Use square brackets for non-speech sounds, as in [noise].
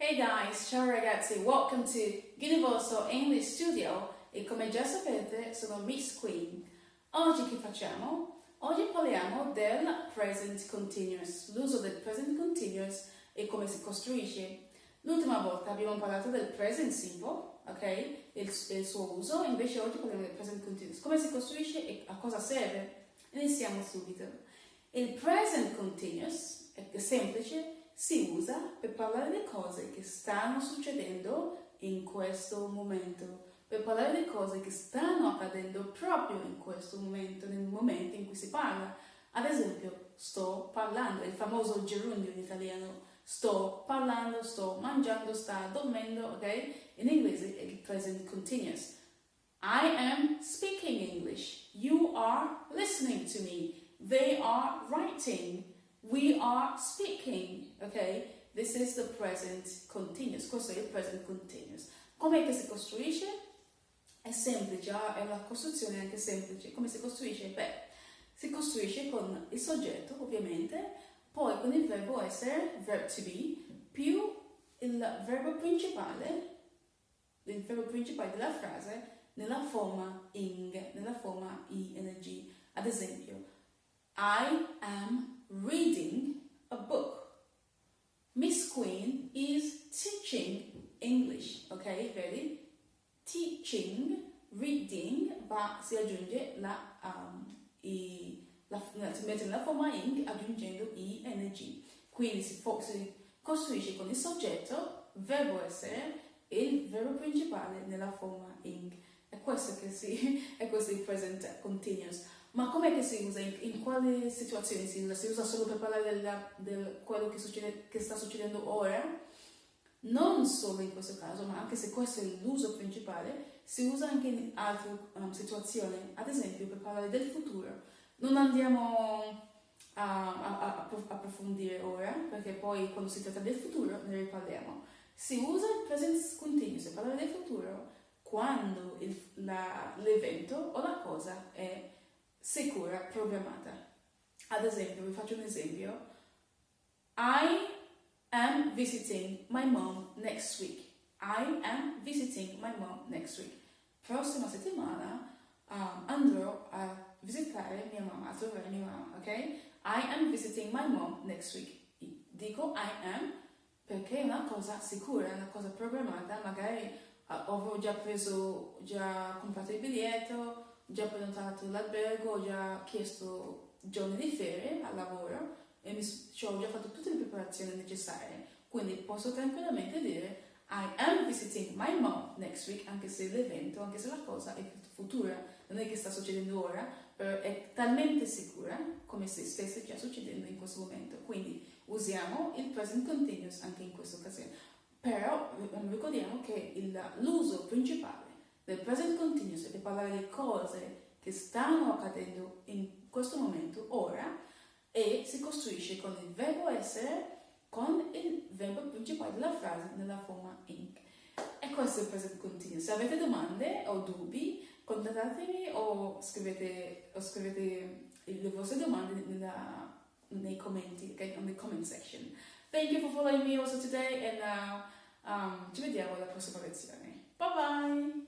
Hey guys, ciao ragazzi, welcome to Universal English Studio e come già sapete sono Miss Queen. Oggi che facciamo? Oggi parliamo del present continuous, l'uso del present continuous e come si costruisce. L'ultima volta abbiamo parlato del present simple, ok? Il, il suo uso, invece oggi parliamo del present continuous. Come si costruisce e a cosa serve? Iniziamo subito. Il present continuous è semplice si usa per parlare di cose che stanno succedendo in questo momento, per parlare di cose che stanno accadendo proprio in questo momento, nel momento in cui si parla. Ad esempio, sto parlando, il famoso gerundio in italiano, sto parlando, sto mangiando, sta dormendo, ok? In inglese è il present continuous. I am speaking English. You are listening to me. They are writing. We are speaking, ok? This is the present continuous, questo è il present continuous. Com'è che si costruisce? È semplice, ah, è una costruzione anche semplice. Come si costruisce? Beh, si costruisce con il soggetto, ovviamente, poi con il verbo essere, verb to be, più il verbo principale, il verbo principale della frase, nella forma ing, nella forma ing. Ad esempio, I am reading a book. Miss Queen is teaching English, ok? Vedi? Teaching, reading, ma si aggiunge la, um, i, la, si mette nella forma ing aggiungendo ing. Quindi si, si costruisce con il soggetto, verbo essere e il verbo principale nella forma ing. È questo che si, [laughs] è questo il present continuous. Ma com'è che si usa? In, in quali situazioni si usa? Si usa solo per parlare di quello che, succede, che sta succedendo ora? Non solo in questo caso, ma anche se questo è l'uso principale, si usa anche in altre um, situazioni, ad esempio per parlare del futuro. Non andiamo a, a, a, approfondire ora, perché poi quando si tratta del futuro ne riparliamo. Si usa il present continuous per parlare del futuro quando l'evento o la cosa è sicura, programmata. Ad esempio, vi faccio un esempio. I am visiting my mom next week. I am visiting my mom next week. Prossima settimana um, andrò a visitare mia mamma, a trovare mia mamma, ok? I am visiting my mom next week. Dico I am perché è una cosa sicura, è una cosa programmata, magari uh, ho già preso, già comprato il biglietto, già prenotato l'albergo, ho già chiesto giorni di ferie al lavoro e mi, cioè, ho già fatto tutte le preparazioni necessarie. Quindi posso tranquillamente dire I am visiting my mom next week, anche se l'evento, anche se la cosa è futura, non è che sta succedendo ora, però è talmente sicura come se stesse già succedendo in questo momento. Quindi usiamo il present continuous anche in questa occasione. Però ricordiamo che l'uso principale del present continuous è per parlare di cose che stanno accadendo in questo momento, ora, e si costruisce con il verbo essere con il verbo principale della frase nella forma ink. E questo è il present continuous. Se avete domande o dubbi, contattatemi o scrivete, o scrivete le vostre domande nella, nei commenti, ok? On comment section. Thank you for following me also today and uh, um, ci vediamo alla prossima lezione. Bye bye!